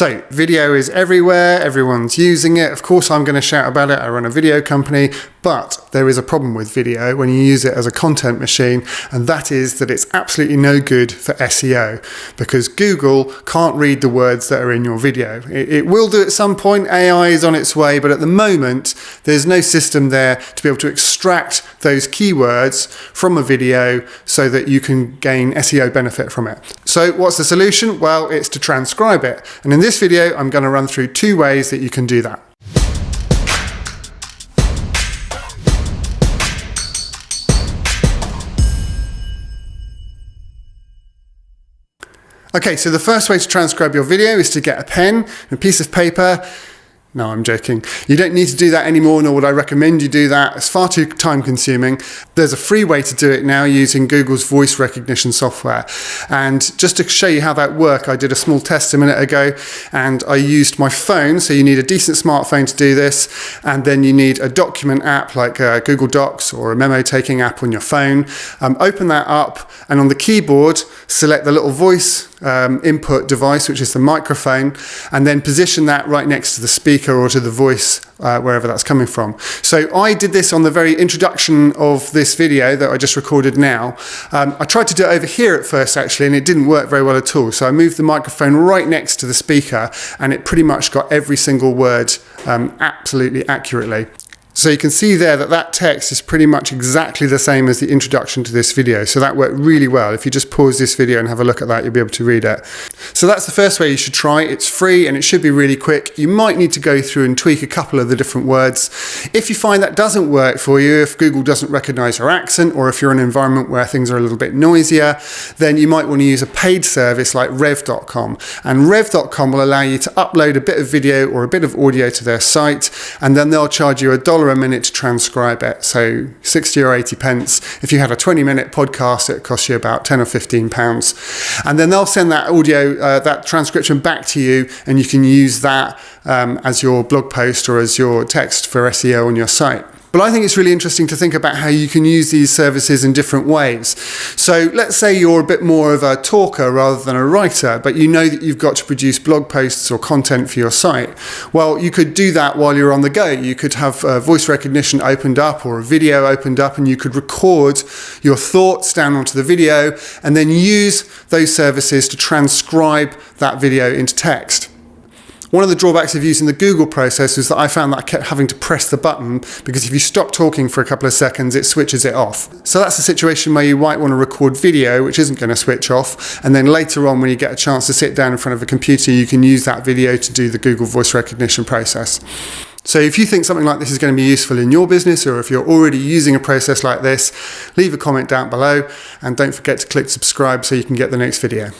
So video is everywhere, everyone's using it. Of course I'm going to shout about it. I run a video company, but there is a problem with video when you use it as a content machine, and that is that it's absolutely no good for SEO because Google can't read the words that are in your video. It, it will do at some point, AI is on its way, but at the moment there's no system there to be able to extract those keywords from a video so that you can gain SEO benefit from it. So what's the solution? Well, it's to transcribe it. And in in this video, I'm going to run through two ways that you can do that. Okay, so the first way to transcribe your video is to get a pen, and a piece of paper, no, I'm joking. You don't need to do that anymore, nor would I recommend you do that. It's far too time consuming. There's a free way to do it now using Google's voice recognition software. And just to show you how that works, I did a small test a minute ago and I used my phone. So you need a decent smartphone to do this. And then you need a document app like uh, Google Docs or a memo taking app on your phone. Um, open that up and on the keyboard, select the little voice um, input device, which is the microphone, and then position that right next to the speaker or to the voice, uh, wherever that's coming from. So I did this on the very introduction of this video that I just recorded now. Um, I tried to do it over here at first actually, and it didn't work very well at all. So I moved the microphone right next to the speaker, and it pretty much got every single word um, absolutely accurately. So you can see there that that text is pretty much exactly the same as the introduction to this video. So that worked really well. If you just pause this video and have a look at that, you'll be able to read it. So that's the first way you should try. It's free and it should be really quick. You might need to go through and tweak a couple of the different words. If you find that doesn't work for you, if Google doesn't recognize your accent, or if you're in an environment where things are a little bit noisier, then you might want to use a paid service like rev.com. And rev.com will allow you to upload a bit of video or a bit of audio to their site, and then they'll charge you a dollar a minute to transcribe it. So 60 or 80 pence. If you had a 20 minute podcast, it costs you about 10 or 15 pounds. And then they'll send that audio, uh, that transcription back to you, and you can use that um, as your blog post or as your text for SEO on your site. But I think it's really interesting to think about how you can use these services in different ways. So let's say you're a bit more of a talker rather than a writer, but you know that you've got to produce blog posts or content for your site. Well, you could do that while you're on the go. You could have uh, voice recognition opened up or a video opened up and you could record your thoughts down onto the video and then use those services to transcribe that video into text. One of the drawbacks of using the Google process is that I found that I kept having to press the button because if you stop talking for a couple of seconds, it switches it off. So that's a situation where you might want to record video, which isn't going to switch off. And then later on, when you get a chance to sit down in front of a computer, you can use that video to do the Google voice recognition process. So if you think something like this is going to be useful in your business or if you're already using a process like this, leave a comment down below and don't forget to click subscribe so you can get the next video.